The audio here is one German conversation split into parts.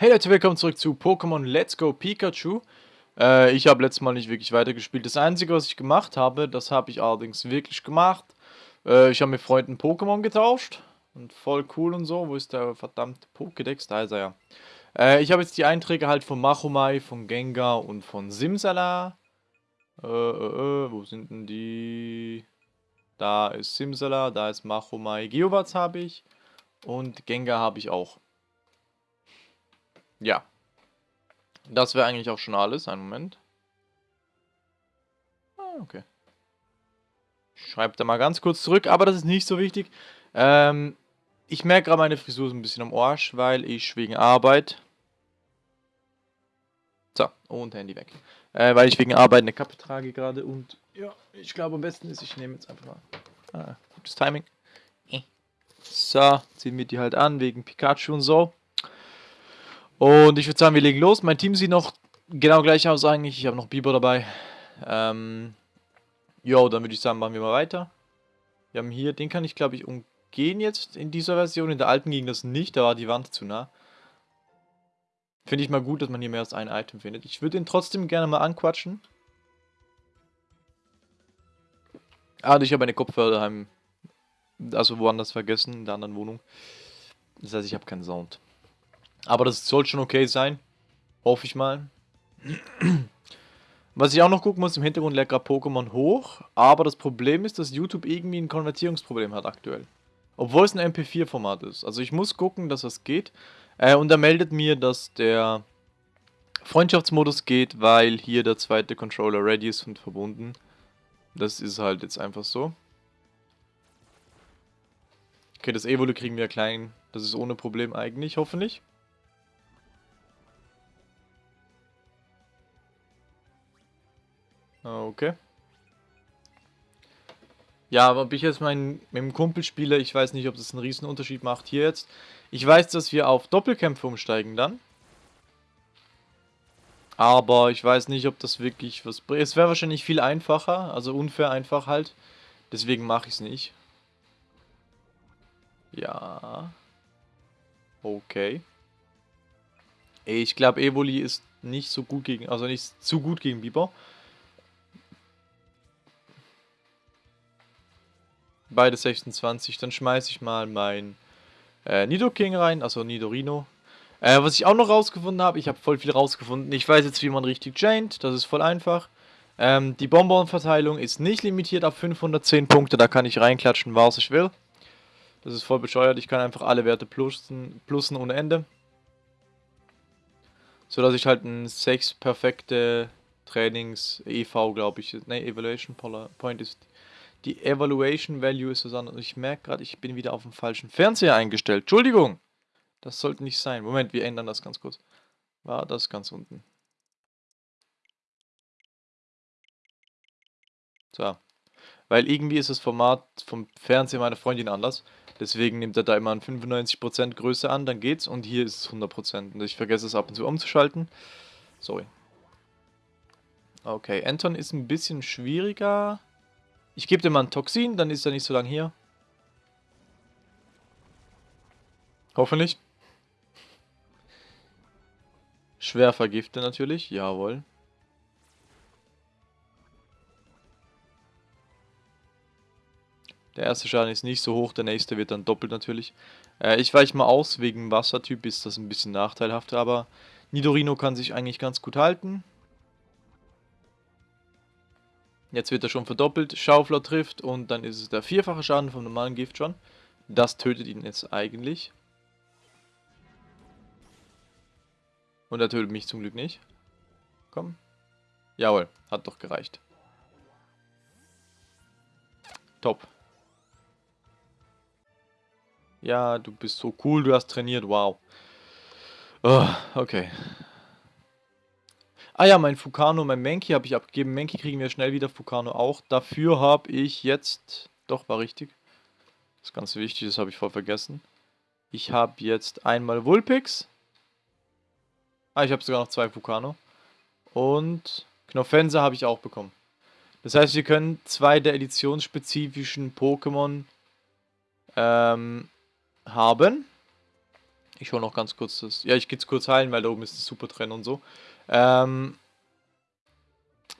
Hey Leute, willkommen zurück zu Pokémon Let's Go Pikachu. Äh, ich habe letztes Mal nicht wirklich weitergespielt. Das Einzige, was ich gemacht habe, das habe ich allerdings wirklich gemacht. Äh, ich habe mit Freunden Pokémon getauscht. Und voll cool und so. Wo ist der verdammte Pokédex? Da ist er ja. Äh, ich habe jetzt die Einträge halt von Machomai, von Gengar und von Simsala. Äh, äh, äh, wo sind denn die? Da ist Simsala, da ist Machomai. Geowatz habe ich. Und Gengar habe ich auch. Ja. Das wäre eigentlich auch schon alles. Einen Moment. Ah, okay. Schreibt da mal ganz kurz zurück, aber das ist nicht so wichtig. Ähm, ich merke gerade, meine Frisur ist ein bisschen am Arsch, weil ich wegen Arbeit... So, und Handy weg. Äh, weil ich wegen Arbeit eine Kappe trage gerade und ja, ich glaube am besten ist, ich nehme jetzt einfach mal... Ah, gutes Timing. Äh. So, ziehen wir die halt an, wegen Pikachu und so. Und ich würde sagen, wir legen los. Mein Team sieht noch genau gleich aus eigentlich. Ich habe noch Biber dabei. Ähm, jo, dann würde ich sagen, machen wir mal weiter. Wir haben hier, den kann ich glaube ich umgehen jetzt in dieser Version. In der alten ging das nicht, da war die Wand zu nah. Finde ich mal gut, dass man hier mehr als ein Item findet. Ich würde ihn trotzdem gerne mal anquatschen. Ah, ich habe eine Kopfhörer daheim. Also woanders vergessen, in der anderen Wohnung. Das heißt, ich habe keinen Sound. Aber das soll schon okay sein. Hoffe ich mal. Was ich auch noch gucken muss, im Hintergrund lädt gerade Pokémon hoch. Aber das Problem ist, dass YouTube irgendwie ein Konvertierungsproblem hat aktuell. Obwohl es ein MP4-Format ist. Also ich muss gucken, dass das geht. Äh, und er meldet mir, dass der Freundschaftsmodus geht, weil hier der zweite Controller ready ist und verbunden. Das ist halt jetzt einfach so. Okay, das Evolu kriegen wir klein. Das ist ohne Problem eigentlich, hoffentlich. Okay. Ja, aber ob ich jetzt mein, mit dem Kumpel spiele, ich weiß nicht, ob das einen riesen Unterschied macht hier jetzt. Ich weiß, dass wir auf Doppelkämpfe umsteigen dann. Aber ich weiß nicht, ob das wirklich was bringt. Es wäre wahrscheinlich viel einfacher, also unfair einfach halt. Deswegen mache ich es nicht. Ja. Okay. Ich glaube, Evoli ist nicht so gut gegen, also nicht zu gut gegen Biber. Beide 26. Dann schmeiße ich mal mein äh, Nidoking rein, also Nidorino. Äh, was ich auch noch rausgefunden habe, ich habe voll viel rausgefunden. Ich weiß jetzt, wie man richtig chaint, das ist voll einfach. Ähm, die Bonbon-Verteilung ist nicht limitiert auf 510 Punkte, da kann ich reinklatschen, was ich will. Das ist voll bescheuert, ich kann einfach alle Werte plussen, plussen ohne Ende. So dass ich halt ein 6 perfekte Trainings EV, glaube ich, ne, Evaluation Point ist die Evaluation Value ist so sondern ich merke gerade, ich bin wieder auf dem falschen Fernseher eingestellt. Entschuldigung! Das sollte nicht sein. Moment, wir ändern das ganz kurz. War das ganz unten. So. Weil irgendwie ist das Format vom Fernseher meiner Freundin anders. Deswegen nimmt er da immer ein 95% Größe an, dann geht's. Und hier ist es 100%. Und ich vergesse es ab und zu umzuschalten. Sorry. Okay, Anton ist ein bisschen schwieriger. Ich gebe dir mal ein Toxin, dann ist er nicht so lange hier. Hoffentlich. Schwer vergiftet natürlich, jawohl. Der erste Schaden ist nicht so hoch, der nächste wird dann doppelt natürlich. Äh, ich weiche mal aus, wegen Wassertyp ist das ein bisschen nachteilhaft, aber Nidorino kann sich eigentlich ganz gut halten. Jetzt wird er schon verdoppelt. Schaufler trifft und dann ist es der vierfache Schaden vom normalen Gift schon. Das tötet ihn jetzt eigentlich. Und er tötet mich zum Glück nicht. Komm. Jawohl, hat doch gereicht. Top. Ja, du bist so cool, du hast trainiert, wow. Oh, okay. Ah ja, mein Fukano, mein Menki habe ich abgegeben. Menki kriegen wir schnell wieder, Fukano auch. Dafür habe ich jetzt... Doch, war richtig. Das ist ganz wichtig, das habe ich voll vergessen. Ich habe jetzt einmal Vulpix. Ah, ich habe sogar noch zwei Fukano. Und Knofense habe ich auch bekommen. Das heißt, wir können zwei der editionsspezifischen Pokémon ähm, haben. Ich hole noch ganz kurz das. Ja, ich gehe es kurz heilen, weil da oben ist das Super Trenn und so. Ähm,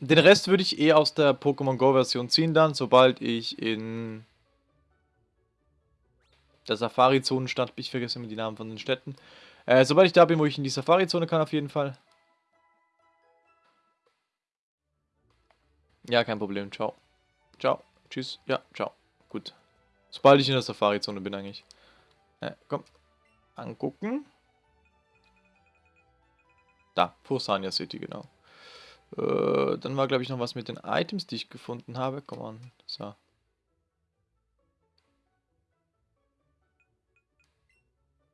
den Rest würde ich eh aus der Pokémon Go Version ziehen dann, sobald ich in der Safari-Zone stand. Ich vergesse immer die Namen von den Städten. Äh, sobald ich da bin, wo ich in die Safari-Zone kann, auf jeden Fall. Ja, kein Problem. Ciao. Ciao. Tschüss. Ja, ciao. Gut. Sobald ich in der Safari-Zone bin eigentlich. Ja, komm. Angucken. Da, Fosania City, genau. Äh, dann war, glaube ich, noch was mit den Items, die ich gefunden habe. Komm an. So.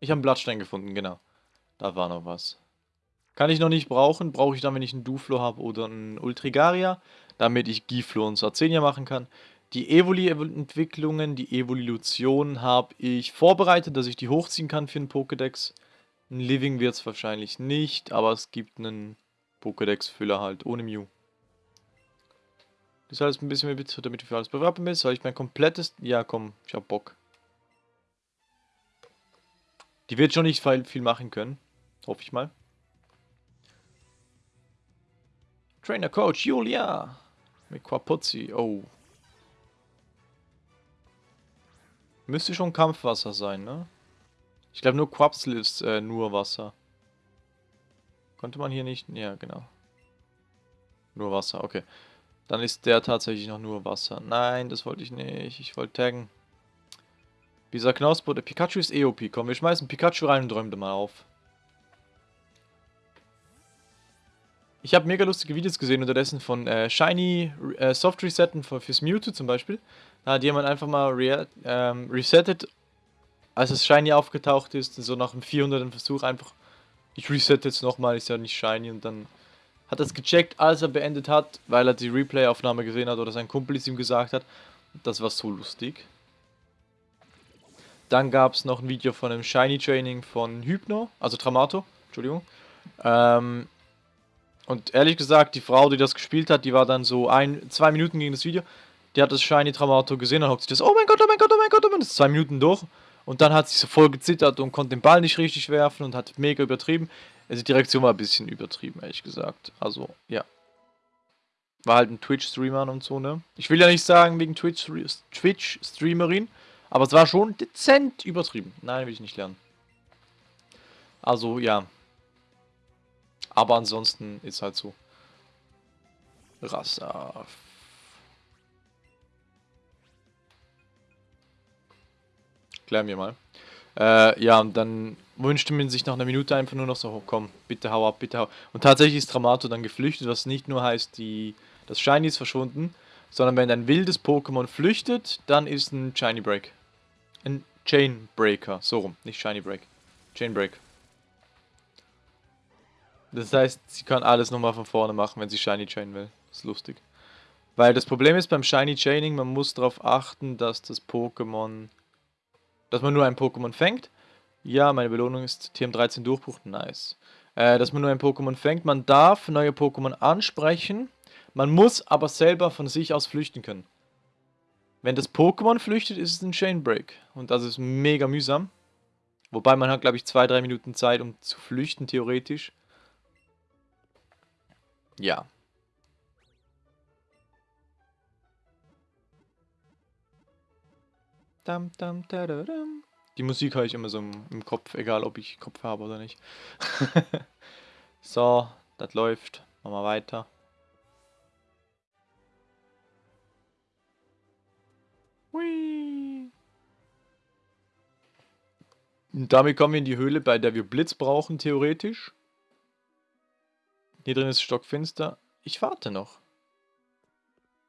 Ich habe einen Blattstein gefunden, genau. Da war noch was. Kann ich noch nicht brauchen. Brauche ich dann, wenn ich einen Duflo habe oder einen Ultrigaria, damit ich Giflo und Sarzenia machen kann. Die Evoli-Entwicklungen, die Evolution habe ich vorbereitet, dass ich die hochziehen kann für einen Pokédex. Ein Living wird es wahrscheinlich nicht, aber es gibt einen Pokédex-Füller halt, ohne Mew. Das heißt ein bisschen mehr bitte, damit du für alles bewerben bist. Soll ich mein komplettes... Ja, komm, ich hab Bock. Die wird schon nicht viel machen können. Hoffe ich mal. Trainer Coach Julia. Mit Quapuzzi. Oh. Müsste schon Kampfwasser sein, ne? Ich glaube nur Quapsel ist äh, nur Wasser. Konnte man hier nicht... Ja, genau. Nur Wasser, okay. Dann ist der tatsächlich noch nur Wasser. Nein, das wollte ich nicht. Ich wollte taggen. Dieser Knausbo, der Pikachu ist EOP. Komm, wir schmeißen Pikachu rein und räumen den mal auf. Ich habe mega lustige Videos gesehen unterdessen von äh, Shiny äh, Soft Resetten für, fürs Mewtwo zum Beispiel. Da hat jemand einfach mal re ähm, resettet, als das Shiny aufgetaucht ist, so nach dem 400. Versuch einfach, ich resette jetzt nochmal, ist ja nicht Shiny und dann hat er es gecheckt, als er beendet hat, weil er die Replay-Aufnahme gesehen hat oder sein Kumpel es ihm gesagt hat. Das war so lustig. Dann gab es noch ein Video von einem Shiny Training von Hypno, also Tramato, Entschuldigung. Ähm, und ehrlich gesagt, die Frau, die das gespielt hat, die war dann so ein, zwei Minuten gegen das Video. Die hat das Shiny Tramato gesehen und hat sich das, oh mein Gott, oh mein Gott, oh mein Gott, oh mein Gott, das ist zwei Minuten durch. Und dann hat sie so voll gezittert und konnte den Ball nicht richtig werfen und hat mega übertrieben. Also die Reaktion war ein bisschen übertrieben, ehrlich gesagt. Also, ja. War halt ein Twitch-Streamer und so, ne? Ich will ja nicht sagen wegen Twitch-Streamerin, aber es war schon dezent übertrieben. Nein, will ich nicht lernen. Also, ja. Aber ansonsten ist halt so. Rassaf. Klär mir mal. Äh, ja, und dann wünschte man sich nach einer Minute einfach nur noch so, komm, bitte hau ab, bitte hau. Und tatsächlich ist Dramato dann geflüchtet, was nicht nur heißt, die, das Shiny ist verschwunden, sondern wenn ein wildes Pokémon flüchtet, dann ist ein Shiny Break. Ein Chain Breaker, so rum, nicht Shiny Break. Chain Break. Das heißt, sie kann alles nochmal von vorne machen, wenn sie Shiny Chain will. Das ist lustig. Weil das Problem ist beim Shiny Chaining, man muss darauf achten, dass das Pokémon... Dass man nur ein Pokémon fängt. Ja, meine Belohnung ist TM13 Durchbruch. Nice. Äh, dass man nur ein Pokémon fängt. Man darf neue Pokémon ansprechen. Man muss aber selber von sich aus flüchten können. Wenn das Pokémon flüchtet, ist es ein Chain Break. Und das ist mega mühsam. Wobei man hat, glaube ich, 2-3 Minuten Zeit, um zu flüchten, theoretisch. Ja. Dam, dam, tadadam. Die Musik höre ich immer so im, im Kopf, egal ob ich Kopf habe oder nicht. so, das läuft. Machen wir weiter. Hui. Und damit kommen wir in die Höhle, bei der wir Blitz brauchen, theoretisch. Hier drin ist stockfinster. Ich warte noch.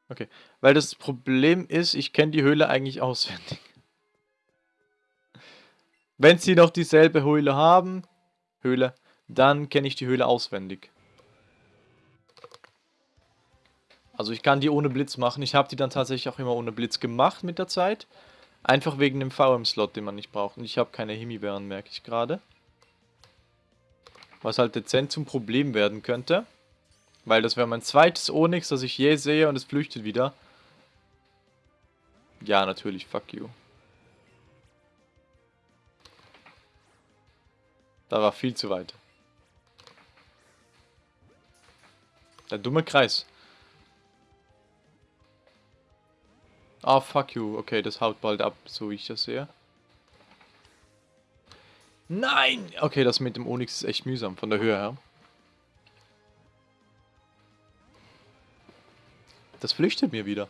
Okay, weil das Problem ist, ich kenne die Höhle eigentlich auswendig. Wenn sie noch dieselbe Höhle haben, Höhle, dann kenne ich die Höhle auswendig. Also ich kann die ohne Blitz machen. Ich habe die dann tatsächlich auch immer ohne Blitz gemacht mit der Zeit. Einfach wegen dem VM-Slot, den man nicht braucht. Und ich habe keine Himbeeren, merke ich gerade. Was halt dezent zum Problem werden könnte. Weil das wäre mein zweites Onyx, das ich je sehe und es flüchtet wieder. Ja, natürlich, fuck you. Da war viel zu weit. Der dumme Kreis. Ah, oh, fuck you. Okay, das haut bald ab, so wie ich das sehe. Nein! Okay, das mit dem Onyx ist echt mühsam, von der Höhe her. Das flüchtet mir wieder.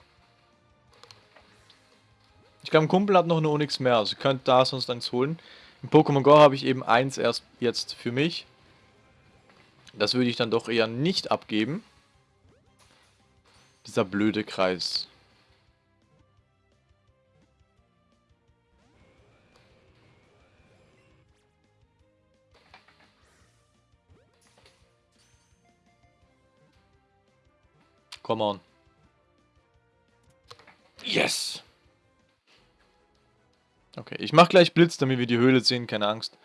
Ich glaube, ein Kumpel hat noch eine Onyx mehr, also könnt da sonst eins holen. In Pokémon Go habe ich eben eins erst jetzt für mich. Das würde ich dann doch eher nicht abgeben. Dieser blöde Kreis. Come on. Yes! Okay, ich mach gleich Blitz, damit wir die Höhle sehen, keine Angst.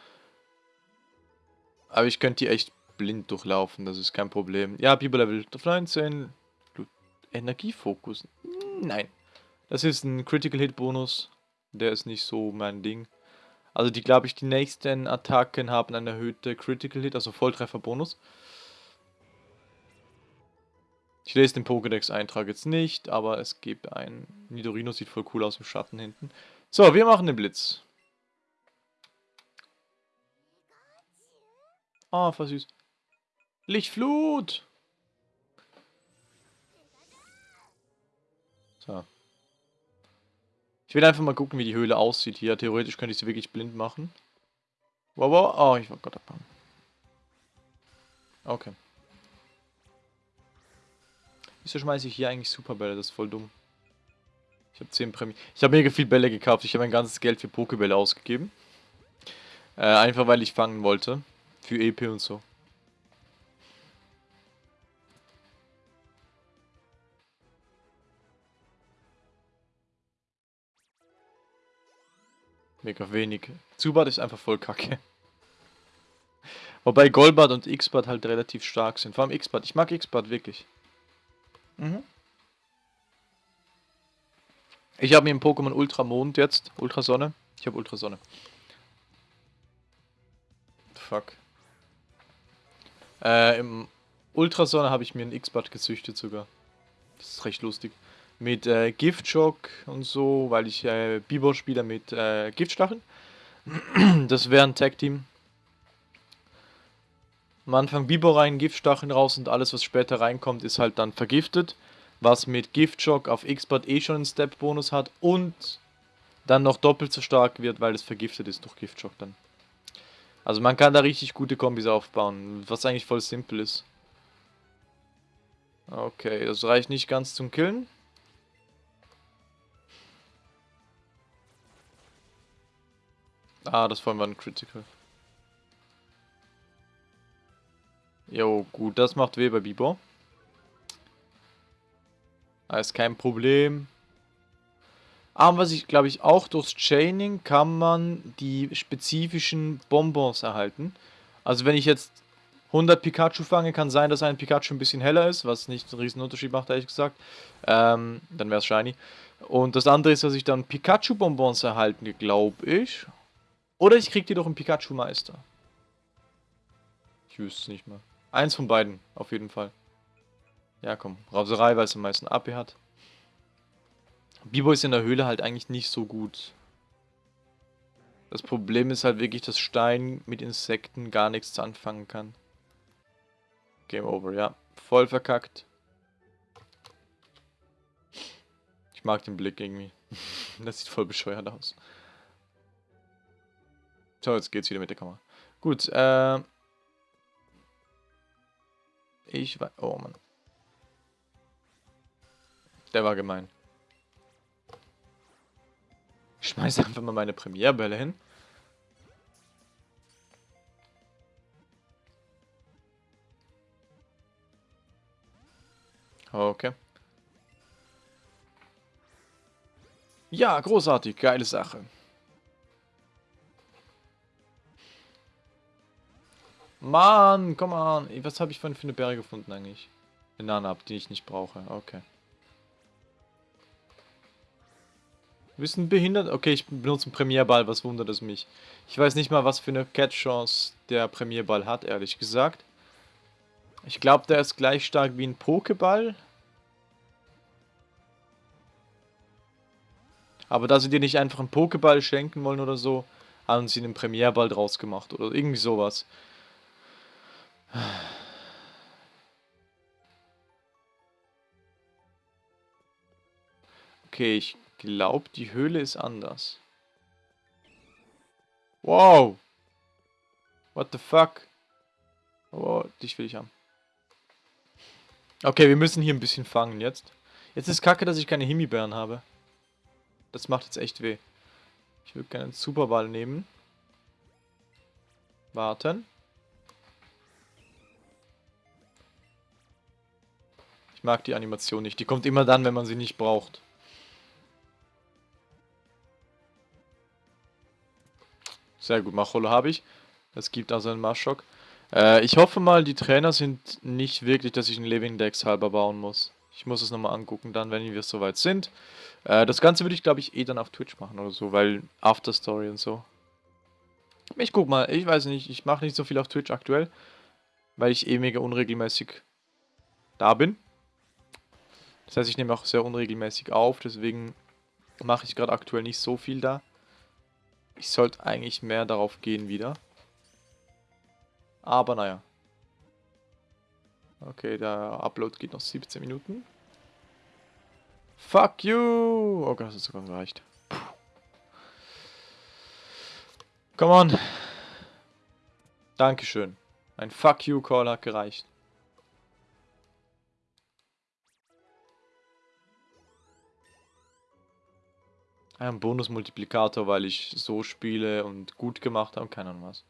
Aber ich könnte die echt blind durchlaufen, das ist kein Problem. Ja, Biber Level 19. Energiefokus. Nein. Das ist ein Critical Hit Bonus. Der ist nicht so mein Ding. Also die, glaube ich, die nächsten Attacken haben eine erhöhte Critical Hit, also Volltreffer Bonus. Ich lese den Pokédex-Eintrag jetzt nicht, aber es gibt ein... Nidorino sieht voll cool aus im Schatten hinten. So, wir machen den Blitz. Ah, oh, voll süß. Lichtflut! So. Ich will einfach mal gucken, wie die Höhle aussieht hier. Theoretisch könnte ich sie wirklich blind machen. Wow, wow. Oh, ich war Gott abhauen. Okay. Wieso schmeiße ich hier eigentlich Superbälle? Das ist voll dumm. Ich habe 10 Prämie. Ich habe mega viel Bälle gekauft. Ich habe mein ganzes Geld für Pokebälle ausgegeben. Äh, einfach weil ich fangen wollte. Für EP und so. Mega wenig. Zubat ist einfach voll kacke. Wobei Golbat und X-Bat halt relativ stark sind. Vor allem X-Bat. Ich mag X-Bat wirklich. Mhm. Ich habe mir im Pokémon Ultramond jetzt. Ultrasonne. Ich habe Ultrasonne. Fuck. Äh, im Ultrasonne habe ich mir einen X-Bad gezüchtet sogar. Das ist recht lustig. Mit äh, Giftschock und so, weil ich äh, Bibor spiele mit äh, Giftstacheln. Das wäre ein Tag-Team. Am Anfang Bibor rein, Giftstacheln raus und alles, was später reinkommt, ist halt dann vergiftet was mit Giftschock auf X-Bot eh schon einen Step-Bonus hat und dann noch doppelt so stark wird, weil es vergiftet ist durch Giftschock dann. Also man kann da richtig gute Kombis aufbauen, was eigentlich voll simpel ist. Okay, das reicht nicht ganz zum Killen. Ah, das vorhin war ein Critical. Jo, gut, das macht weh bei Bibor. Ist kein Problem. Aber was ich glaube ich auch durchs Chaining kann man die spezifischen Bonbons erhalten. Also wenn ich jetzt 100 Pikachu fange, kann sein, dass ein Pikachu ein bisschen heller ist, was nicht einen riesen Unterschied macht, ehrlich gesagt. Ähm, dann wäre es shiny. Und das andere ist, dass ich dann Pikachu-Bonbons erhalten, glaube ich. Oder ich kriege die doch im Pikachu-Meister. Ich wüsste es nicht mehr. Eins von beiden, auf jeden Fall. Ja, komm. Rauserei, weil es am meisten AP hat. Bibo ist in der Höhle halt eigentlich nicht so gut. Das Problem ist halt wirklich, dass Stein mit Insekten gar nichts anfangen kann. Game over, ja. Voll verkackt. Ich mag den Blick irgendwie. das sieht voll bescheuert aus. So, jetzt geht's wieder mit der Kamera. Gut, äh... Ich weiß... Oh, Mann. Der war gemein. Ich schmeiße einfach mal meine Premierbälle hin. Okay. Ja, großartig. Geile Sache. Mann, komm an. Was habe ich für eine Bäre gefunden eigentlich? Eine Nana, die ich nicht brauche. Okay. Bisschen behindert. Okay, ich benutze einen Premierball, was wundert es mich. Ich weiß nicht mal, was für eine Catch-Chance der Premierball hat, ehrlich gesagt. Ich glaube, der ist gleich stark wie ein Pokéball. Aber da sie dir nicht einfach einen Pokéball schenken wollen oder so, haben sie einen Premierball draus gemacht oder irgendwie sowas. Okay, ich glaube, die Höhle ist anders. Wow. What the fuck? Oh, dich will ich haben. Okay, wir müssen hier ein bisschen fangen jetzt. Jetzt ist kacke, dass ich keine Himbeeren habe. Das macht jetzt echt weh. Ich würde gerne einen Superball nehmen. Warten. Ich mag die Animation nicht. Die kommt immer dann, wenn man sie nicht braucht. Sehr gut, Macholo habe ich. Das gibt also einen Maschok. Äh, ich hoffe mal, die Trainer sind nicht wirklich, dass ich einen Living Dex halber bauen muss. Ich muss es nochmal angucken, dann, wenn wir soweit sind. Äh, das Ganze würde ich, glaube ich, eh dann auf Twitch machen oder so, weil After Story und so. Ich guck mal, ich weiß nicht, ich mache nicht so viel auf Twitch aktuell, weil ich eh mega unregelmäßig da bin. Das heißt, ich nehme auch sehr unregelmäßig auf, deswegen mache ich gerade aktuell nicht so viel da. Ich sollte eigentlich mehr darauf gehen wieder. Aber naja. Okay, der Upload geht noch 17 Minuten. Fuck you! Oh Gott, das hat sogar gereicht. Come on. Dankeschön. Ein Fuck you Call hat gereicht. Ein Bonus-Multiplikator, weil ich so spiele und gut gemacht habe, keine Ahnung was.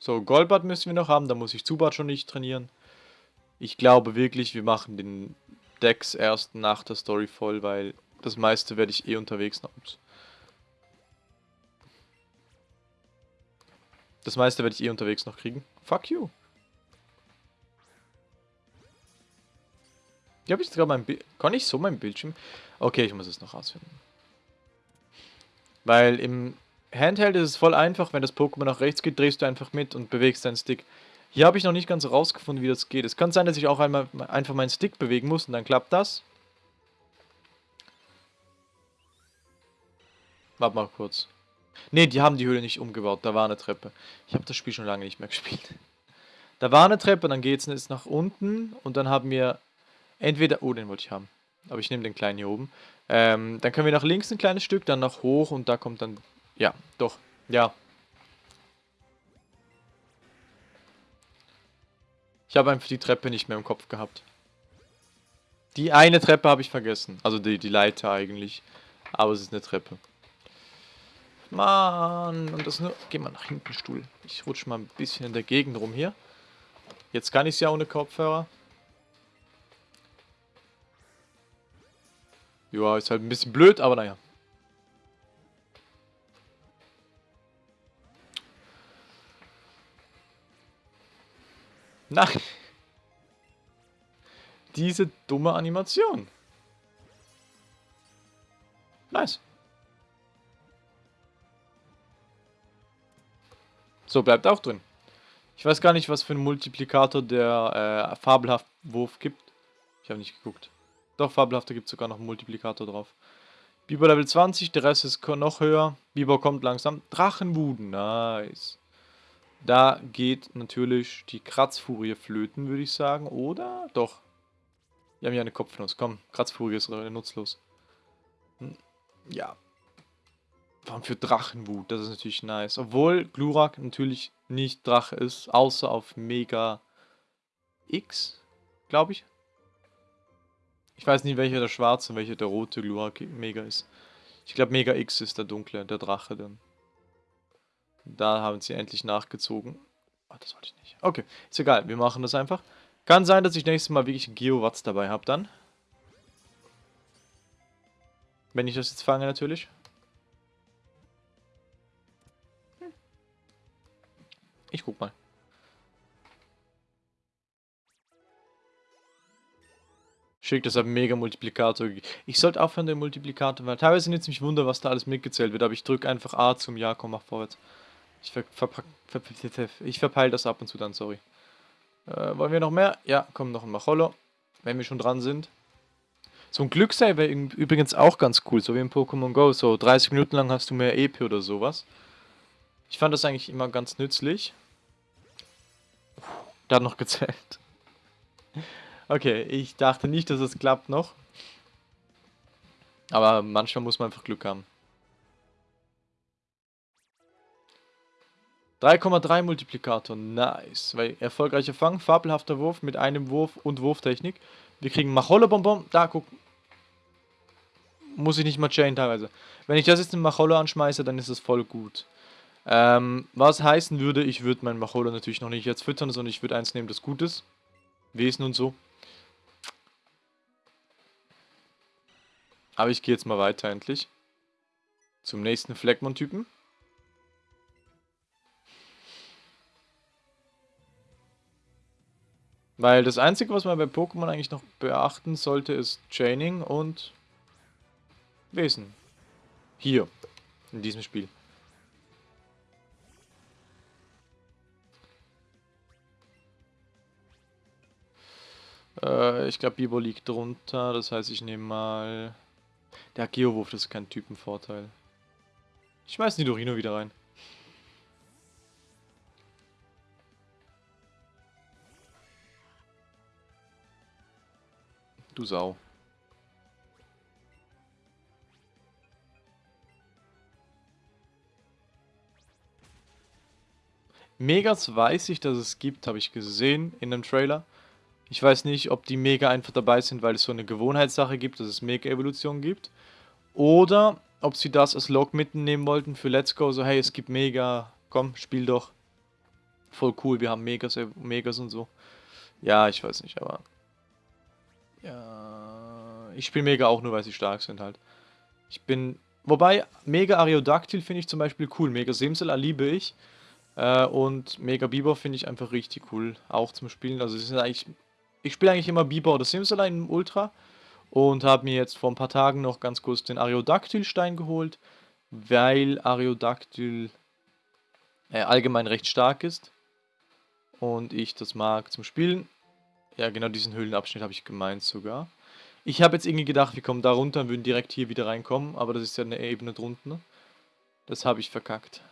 So, Goldbad müssen wir noch haben, da muss ich Zubat schon nicht trainieren. Ich glaube wirklich, wir machen den Dex erst nach der Story voll, weil das meiste werde ich eh unterwegs noch. Das meiste werde ich eh unterwegs noch kriegen. Fuck you. Hier habe ich sogar mein Bild. Kann ich so mein Bildschirm? Okay, ich muss es noch rausfinden. Weil im Handheld ist es voll einfach, wenn das Pokémon nach rechts geht, drehst du einfach mit und bewegst deinen Stick. Hier habe ich noch nicht ganz rausgefunden, wie das geht. Es kann sein, dass ich auch einmal einfach meinen Stick bewegen muss und dann klappt das. Warte mal kurz. Ne, die haben die Höhle nicht umgebaut. Da war eine Treppe. Ich habe das Spiel schon lange nicht mehr gespielt. Da war eine Treppe, dann geht es jetzt nach unten und dann haben wir Entweder, oh, den wollte ich haben. Aber ich nehme den kleinen hier oben. Ähm, dann können wir nach links ein kleines Stück, dann nach hoch und da kommt dann, ja, doch, ja. Ich habe einfach die Treppe nicht mehr im Kopf gehabt. Die eine Treppe habe ich vergessen. Also die, die Leiter eigentlich. Aber es ist eine Treppe. Mann, und das nur... Geh mal nach hinten, Stuhl. Ich rutsche mal ein bisschen in der Gegend rum hier. Jetzt kann ich es ja ohne Kopfhörer. Ja, ist halt ein bisschen blöd, aber naja. Nein. Diese dumme Animation. Nice. So, bleibt auch drin. Ich weiß gar nicht, was für einen Multiplikator der äh, fabelhaft Wurf gibt. Ich habe nicht geguckt. Doch, Fabelhafter gibt sogar noch einen Multiplikator drauf. Biber Level 20, der Rest ist noch höher. Biber kommt langsam. Drachenwuden, nice. Da geht natürlich die Kratzfurie flöten, würde ich sagen. Oder? Doch. Wir haben ja eine Kopfnuss. Komm, Kratzfurie ist nutzlos. Hm. Ja. Warum für Drachenwut? Das ist natürlich nice. Obwohl Glurak natürlich nicht Drache ist, außer auf Mega X, glaube ich. Ich weiß nicht, welcher der schwarze und welcher der rote Glurak Mega ist. Ich glaube, Mega X ist der dunkle, der Drache dann. Da haben sie endlich nachgezogen. Oh, das wollte ich nicht. Okay, ist egal, wir machen das einfach. Kann sein, dass ich nächstes Mal wirklich Geowatts dabei habe dann. Wenn ich das jetzt fange natürlich. Ich guck mal. Schick, das hat mega Multiplikator. Ich sollte aufhören, den Multiplikator, weil teilweise nimmt es mich Wunder, was da alles mitgezählt wird, aber ich drücke einfach A zum Ja, komm, mach vorwärts. Ich, ver verpack, ver ich verpeile das ab und zu dann, sorry. Äh, wollen wir noch mehr? Ja, komm, noch ein Macholo, wenn wir schon dran sind. So ein Glückssave wäre übrigens auch ganz cool, so wie in Pokémon Go. So 30 Minuten lang hast du mehr EP oder sowas. Ich fand das eigentlich immer ganz nützlich. Da noch gezählt. Okay, ich dachte nicht, dass es klappt noch. Aber manchmal muss man einfach Glück haben. 3,3 Multiplikator, nice. Weil erfolgreicher Fang, fabelhafter Wurf mit einem Wurf und Wurftechnik. Wir kriegen Macholle Bonbon. Da, guck. Muss ich nicht mal chain teilweise. Wenn ich das jetzt in Macholle anschmeiße, dann ist das voll gut. Ähm, was heißen würde, ich würde meinen Macholle natürlich noch nicht jetzt füttern, sondern ich würde eins nehmen, das gut ist. Wesen und so. Aber ich gehe jetzt mal weiter endlich. Zum nächsten Fleckmon-Typen. Weil das Einzige, was man bei Pokémon eigentlich noch beachten sollte, ist Chaining und Wesen. Hier, in diesem Spiel. Äh, ich glaube, Bibo liegt drunter, das heißt, ich nehme mal... Der Geowurf, das ist kein Typenvorteil. Ich schmeiß Nidorino wieder rein. Du Sau. Megas weiß ich, dass es gibt, habe ich gesehen in dem Trailer. Ich weiß nicht, ob die Mega einfach dabei sind, weil es so eine Gewohnheitssache gibt, dass es Mega-Evolution gibt. Oder ob sie das als Log mitnehmen wollten für Let's Go. So, hey, es gibt Mega, komm, spiel doch. Voll cool, wir haben Megas, Megas und so. Ja, ich weiß nicht, aber... Ja, ich spiele Mega auch nur, weil sie stark sind halt. Ich bin... Wobei, Mega Ariodactyl finde ich zum Beispiel cool. Mega Simsala liebe ich. Äh, und Mega Bieber finde ich einfach richtig cool. Auch zum Spielen. Also, sie sind eigentlich ich spiele eigentlich immer Biber oder Simsalai im Ultra und habe mir jetzt vor ein paar Tagen noch ganz kurz den Ariodactyl-Stein geholt, weil Ariodactyl äh, allgemein recht stark ist und ich das mag zum Spielen. Ja, genau diesen Höhlenabschnitt habe ich gemeint sogar. Ich habe jetzt irgendwie gedacht, wir kommen da runter und würden direkt hier wieder reinkommen, aber das ist ja eine Ebene drunten. Das habe ich verkackt.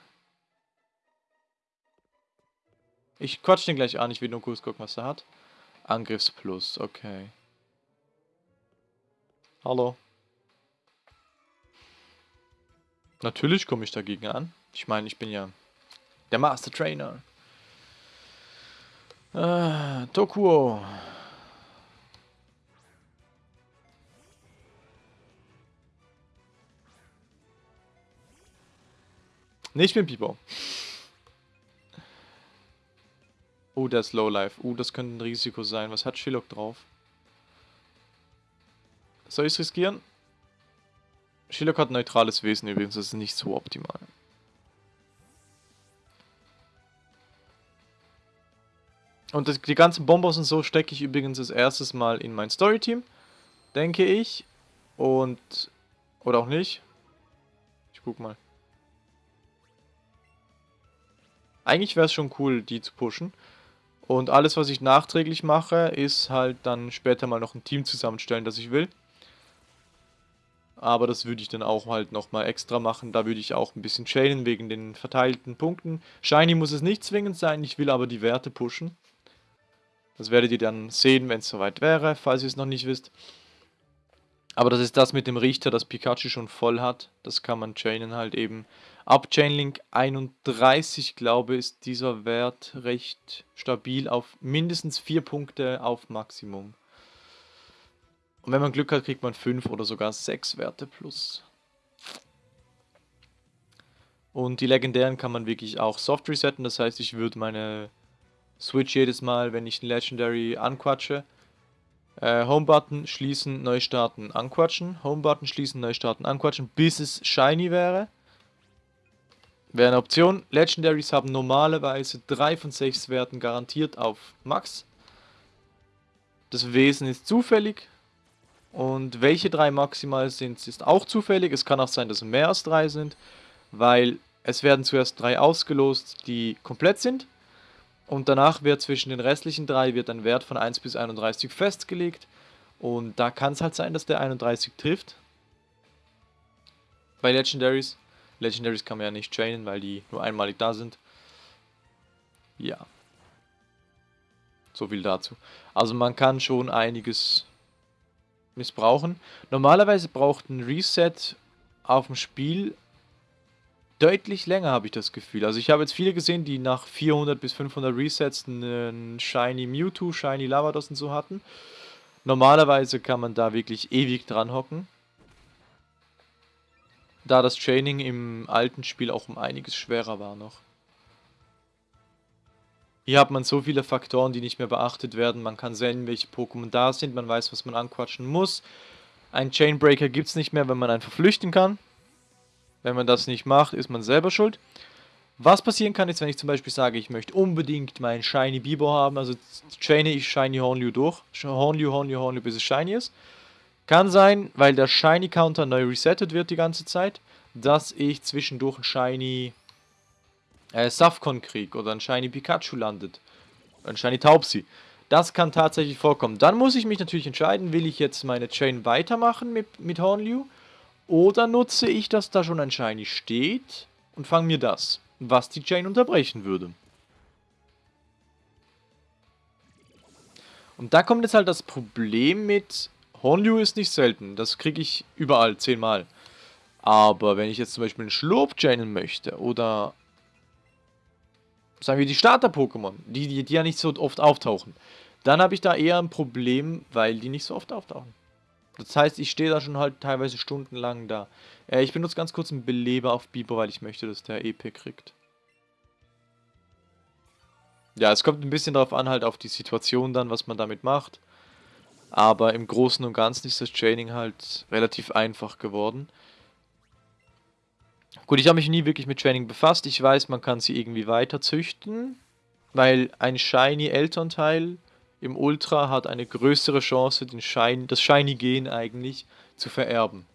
Ich quatsch den gleich an, ich will nur kurz gucken, was er hat. Angriffsplus, okay. Hallo. Natürlich komme ich dagegen an. Ich meine, ich bin ja der Master Trainer. Äh, Tokuo. Nee, ich bin Pipo. Oh, der ist Lowlife. Uh, das könnte ein Risiko sein. Was hat Shilok drauf? Soll ich es riskieren? Shilok hat neutrales Wesen übrigens. Das ist nicht so optimal. Und das, die ganzen Bombos und so stecke ich übrigens das erstes Mal in mein Storyteam. Denke ich. Und... Oder auch nicht. Ich guck mal. Eigentlich wäre es schon cool, die zu pushen. Und alles, was ich nachträglich mache, ist halt dann später mal noch ein Team zusammenstellen, das ich will. Aber das würde ich dann auch halt nochmal extra machen. Da würde ich auch ein bisschen chainen wegen den verteilten Punkten. Shiny muss es nicht zwingend sein, ich will aber die Werte pushen. Das werdet ihr dann sehen, wenn es soweit wäre, falls ihr es noch nicht wisst. Aber das ist das mit dem Richter, das Pikachu schon voll hat. Das kann man chainen halt eben. Ab Chainlink 31, glaube ich, ist dieser Wert recht stabil auf mindestens 4 Punkte auf Maximum. Und wenn man Glück hat, kriegt man 5 oder sogar 6 Werte plus. Und die legendären kann man wirklich auch soft resetten. Das heißt, ich würde meine Switch jedes Mal, wenn ich einen Legendary anquatsche, äh, Home-Button, schließen, neu starten, anquatschen. Home-Button, schließen, neu starten, anquatschen, bis es shiny wäre. Wäre eine Option. Legendaries haben normalerweise 3 von 6 Werten garantiert auf Max. Das Wesen ist zufällig. Und welche drei maximal sind, ist auch zufällig. Es kann auch sein, dass mehr als drei sind, weil es werden zuerst drei ausgelost, die komplett sind. Und danach wird zwischen den restlichen drei wird ein Wert von 1 bis 31 festgelegt. Und da kann es halt sein, dass der 31 trifft. Bei Legendaries. Legendaries kann man ja nicht chainen, weil die nur einmalig da sind. Ja. So viel dazu. Also man kann schon einiges missbrauchen. Normalerweise braucht ein Reset auf dem Spiel deutlich länger, habe ich das Gefühl. Also ich habe jetzt viele gesehen, die nach 400 bis 500 Resets einen Shiny Mewtwo, Shiny Lavados und so hatten. Normalerweise kann man da wirklich ewig dran hocken. Da das Training im alten Spiel auch um einiges schwerer war noch. Hier hat man so viele Faktoren, die nicht mehr beachtet werden. Man kann sehen, welche Pokémon da sind. Man weiß, was man anquatschen muss. Ein Chainbreaker gibt es nicht mehr, wenn man einfach flüchten kann. Wenn man das nicht macht, ist man selber schuld. Was passieren kann, ist, wenn ich zum Beispiel sage, ich möchte unbedingt meinen Shiny Bibo haben, also chaine ich Shiny Hornlew durch. Hornlew, Hornlew, Hornlew, bis es Shiny ist. Kann sein, weil der Shiny Counter neu resettet wird die ganze Zeit, dass ich zwischendurch ein Shiny äh, Safcon krieg oder ein Shiny Pikachu landet. Ein Shiny Taubsi. Das kann tatsächlich vorkommen. Dann muss ich mich natürlich entscheiden, will ich jetzt meine Chain weitermachen mit, mit Hornlew oder nutze ich, dass da schon ein Shiny steht und fange mir das, was die Chain unterbrechen würde. Und da kommt jetzt halt das Problem mit, Hornlew ist nicht selten, das kriege ich überall, zehnmal. Aber wenn ich jetzt zum Beispiel einen Schlurp chainen möchte oder sagen wir die Starter-Pokémon, die, die, die ja nicht so oft auftauchen, dann habe ich da eher ein Problem, weil die nicht so oft auftauchen. Das heißt, ich stehe da schon halt teilweise stundenlang da. Äh, ich benutze ganz kurz einen Beleber auf Biber, weil ich möchte, dass der EP kriegt. Ja, es kommt ein bisschen darauf an, halt auf die Situation dann, was man damit macht. Aber im Großen und Ganzen ist das Training halt relativ einfach geworden. Gut, ich habe mich nie wirklich mit Training befasst. Ich weiß, man kann sie irgendwie weiter züchten, weil ein Shiny Elternteil im Ultra hat eine größere Chance, den Shiny, das Shiny-Gen eigentlich zu vererben.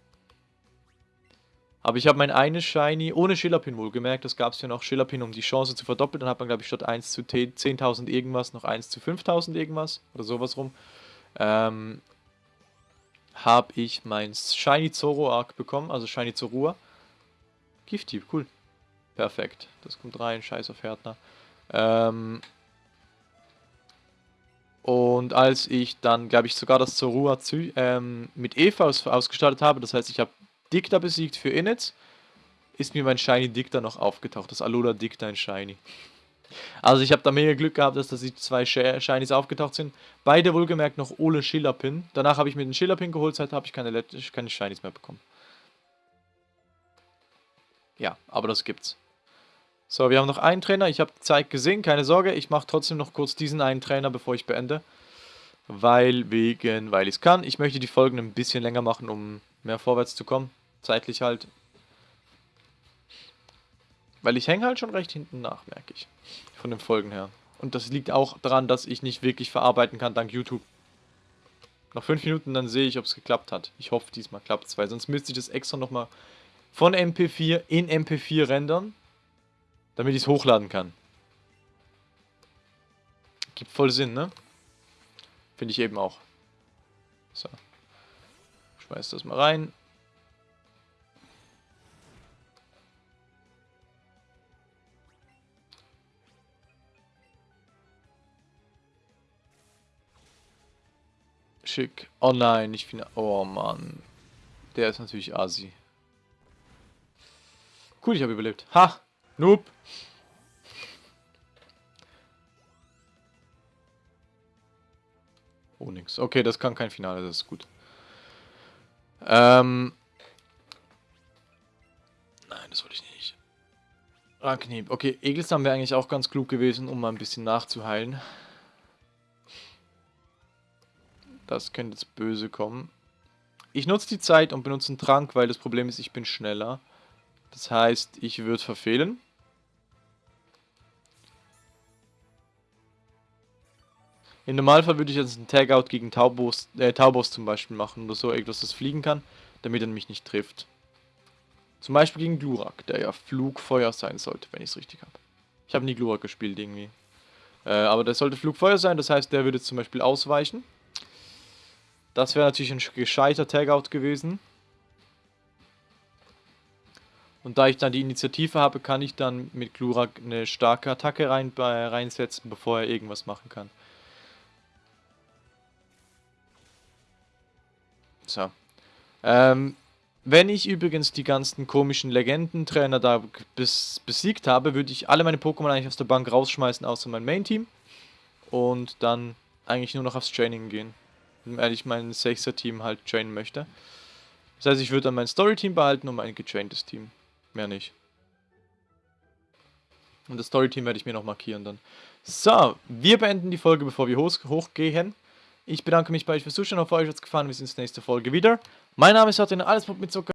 Aber ich habe mein eines Shiny, ohne Schillerpin wohlgemerkt, das gab es ja noch Schillerpin, um die Chance zu verdoppeln. Dann hat man, glaube ich, statt 1 zu 10.000 irgendwas noch 1 zu 5.000 irgendwas oder sowas rum. Ähm, habe ich mein Shiny Zoroark bekommen, also Shiny Zorua. Gifty, cool. Perfekt. Das kommt rein, scheiß auf Härtner. Ähm, und als ich dann, glaube ich, sogar das Zorua ähm, mit Eva aus ausgestattet habe, das heißt, ich habe Dicta besiegt für Init, ist mir mein Shiny Dicta noch aufgetaucht. Das Alola Dicta in Shiny. Also ich habe da mega Glück gehabt, dass da die zwei Shinies aufgetaucht sind. Beide wohlgemerkt noch ohne Schillerpin. Danach habe ich mir den Schillerpin geholt, seitdem habe ich keine, keine Shinies mehr bekommen. Ja, aber das gibt's. So, wir haben noch einen Trainer. Ich habe die Zeit gesehen, keine Sorge. Ich mache trotzdem noch kurz diesen einen Trainer, bevor ich beende. Weil, wegen, weil ich es kann. Ich möchte die Folgen ein bisschen länger machen, um mehr vorwärts zu kommen. Zeitlich halt. Weil ich hänge halt schon recht hinten nach, merke ich. Von den Folgen her. Und das liegt auch daran, dass ich nicht wirklich verarbeiten kann, dank YouTube. Noch fünf Minuten, dann sehe ich, ob es geklappt hat. Ich hoffe, diesmal klappt es, weil sonst müsste ich das extra nochmal von MP4 in MP4 rendern, damit ich es hochladen kann. Gibt voll Sinn, ne? Finde ich eben auch. So. Schmeiß das mal rein. Schick. Oh nein, ich finde... Oh Mann. Der ist natürlich Asi. Cool, ich habe überlebt. Ha! Noob! Oh, nix. Okay, das kann kein Finale, das ist gut. Ähm. Nein, das wollte ich nicht. Ranknieb. Okay, Egelsam wäre eigentlich auch ganz klug gewesen, um mal ein bisschen nachzuheilen. Das könnte jetzt böse kommen. Ich nutze die Zeit und benutze einen Trank, weil das Problem ist, ich bin schneller. Das heißt, ich würde verfehlen. Im Normalfall würde ich jetzt einen Tagout gegen Taubos, äh, Taubos zum Beispiel machen oder so, etwas, das fliegen kann, damit er mich nicht trifft. Zum Beispiel gegen Glurak, der ja Flugfeuer sein sollte, wenn ich es richtig habe. Ich habe nie Glurak gespielt irgendwie. Äh, aber der sollte Flugfeuer sein, das heißt, der würde zum Beispiel ausweichen. Das wäre natürlich ein gescheiter Tagout gewesen. Und da ich dann die Initiative habe, kann ich dann mit Glurak eine starke Attacke rein, äh, reinsetzen, bevor er irgendwas machen kann. So. Ähm, wenn ich übrigens die ganzen komischen Legendentrainer da bes besiegt habe, würde ich alle meine Pokémon eigentlich aus der Bank rausschmeißen, außer mein Main-Team. Und dann eigentlich nur noch aufs Training gehen. Weil ich mein 6er-Team halt trainen möchte. Das heißt, ich würde dann mein Story-Team behalten und mein getraintes Team. Mehr nicht. Und das Story-Team werde ich mir noch markieren dann. So, wir beenden die Folge, bevor wir hoch hochgehen. Ich bedanke mich bei euch fürs Zuschauen. Hoffe, euch hat es gefallen. Wir sehen uns nächste Folge wieder. Mein Name ist Martin, alles mit Zucker.